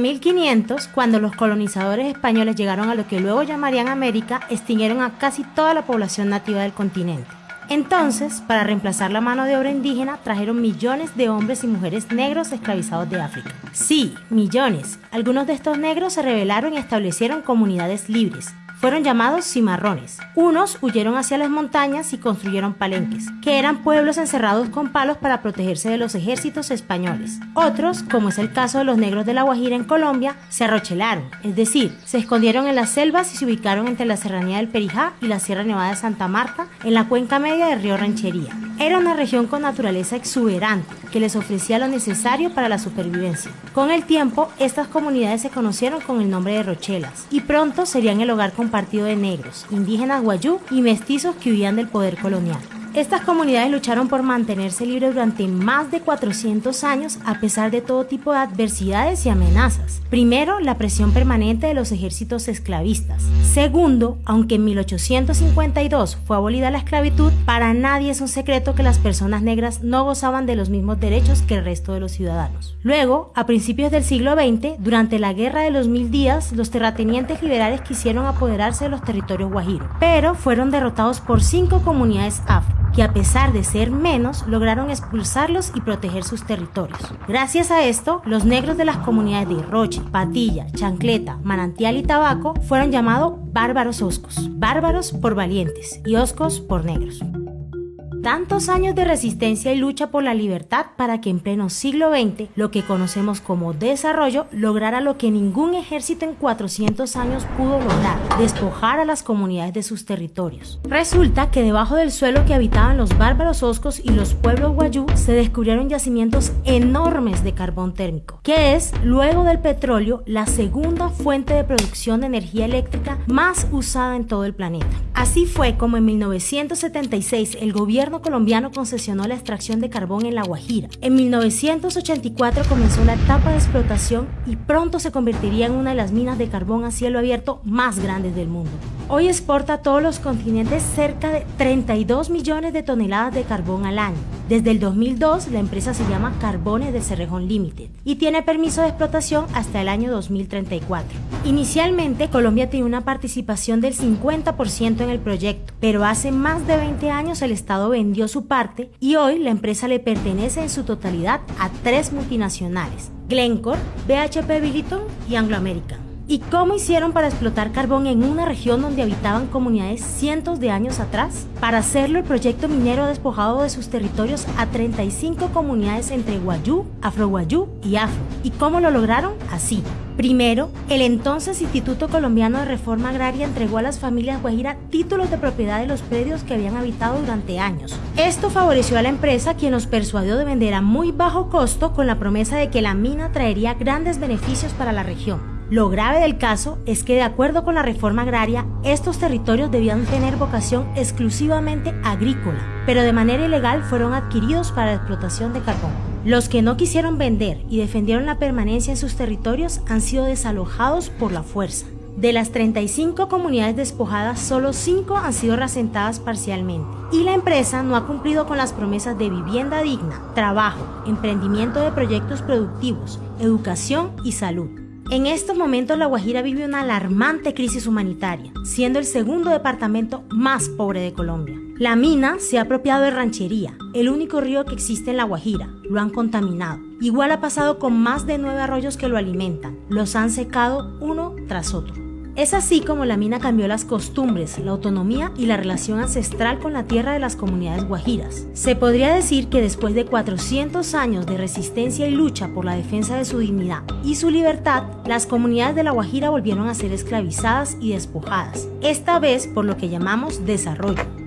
En 1500, cuando los colonizadores españoles llegaron a lo que luego llamarían América, extinguieron a casi toda la población nativa del continente. Entonces, para reemplazar la mano de obra indígena, trajeron millones de hombres y mujeres negros esclavizados de África. Sí, millones. Algunos de estos negros se rebelaron y establecieron comunidades libres, fueron llamados cimarrones. Unos huyeron hacia las montañas y construyeron palenques, que eran pueblos encerrados con palos para protegerse de los ejércitos españoles. Otros, como es el caso de los negros de la Guajira en Colombia, se arrochelaron, es decir, se escondieron en las selvas y se ubicaron entre la serranía del Perijá y la Sierra Nevada de Santa Marta, en la cuenca media del río Ranchería. Era una región con naturaleza exuberante que les ofrecía lo necesario para la supervivencia. Con el tiempo, estas comunidades se conocieron con el nombre de Rochelas y pronto serían el hogar compartido de negros, indígenas guayú y mestizos que huían del poder colonial. Estas comunidades lucharon por mantenerse libres durante más de 400 años a pesar de todo tipo de adversidades y amenazas. Primero, la presión permanente de los ejércitos esclavistas. Segundo, aunque en 1852 fue abolida la esclavitud, para nadie es un secreto que las personas negras no gozaban de los mismos derechos que el resto de los ciudadanos. Luego, a principios del siglo XX, durante la Guerra de los Mil Días, los terratenientes liberales quisieron apoderarse de los territorios guajiros, pero fueron derrotados por cinco comunidades afro que a pesar de ser menos, lograron expulsarlos y proteger sus territorios. Gracias a esto, los negros de las comunidades de Roche, Patilla, Chancleta, Manantial y Tabaco fueron llamados bárbaros oscos, bárbaros por valientes y oscos por negros. Tantos años de resistencia y lucha por la libertad para que en pleno siglo XX lo que conocemos como desarrollo lograra lo que ningún ejército en 400 años pudo lograr, despojar a las comunidades de sus territorios. Resulta que debajo del suelo que habitaban los bárbaros oscos y los pueblos guayú se descubrieron yacimientos enormes de carbón térmico, que es, luego del petróleo, la segunda fuente de producción de energía eléctrica más usada en todo el planeta. Así fue como en 1976 el gobierno colombiano concesionó la extracción de carbón en La Guajira. En 1984 comenzó la etapa de explotación y pronto se convertiría en una de las minas de carbón a cielo abierto más grandes del mundo. Hoy exporta a todos los continentes cerca de 32 millones de toneladas de carbón al año. Desde el 2002 la empresa se llama Carbones de Cerrejón Limited y tiene permiso de explotación hasta el año 2034. Inicialmente Colombia tenía una participación del 50% en el proyecto, pero hace más de 20 años el Estado vendió su parte y hoy la empresa le pertenece en su totalidad a tres multinacionales, Glencore, BHP Billiton y Anglo American. ¿Y cómo hicieron para explotar carbón en una región donde habitaban comunidades cientos de años atrás? Para hacerlo, el proyecto minero ha despojado de sus territorios a 35 comunidades entre Guayú, Afro-Guayú y Afro. ¿Y cómo lo lograron? Así. Primero, el entonces Instituto Colombiano de Reforma Agraria entregó a las familias Guajira títulos de propiedad de los predios que habían habitado durante años. Esto favoreció a la empresa quien los persuadió de vender a muy bajo costo con la promesa de que la mina traería grandes beneficios para la región. Lo grave del caso es que de acuerdo con la reforma agraria, estos territorios debían tener vocación exclusivamente agrícola, pero de manera ilegal fueron adquiridos para la explotación de carbón. Los que no quisieron vender y defendieron la permanencia en sus territorios han sido desalojados por la fuerza. De las 35 comunidades despojadas, solo 5 han sido reasentadas parcialmente. Y la empresa no ha cumplido con las promesas de vivienda digna, trabajo, emprendimiento de proyectos productivos, educación y salud. En estos momentos La Guajira vive una alarmante crisis humanitaria, siendo el segundo departamento más pobre de Colombia. La mina se ha apropiado de ranchería, el único río que existe en La Guajira. Lo han contaminado. Igual ha pasado con más de nueve arroyos que lo alimentan. Los han secado uno tras otro. Es así como la mina cambió las costumbres, la autonomía y la relación ancestral con la tierra de las comunidades guajiras. Se podría decir que después de 400 años de resistencia y lucha por la defensa de su dignidad y su libertad, las comunidades de la Guajira volvieron a ser esclavizadas y despojadas, esta vez por lo que llamamos desarrollo.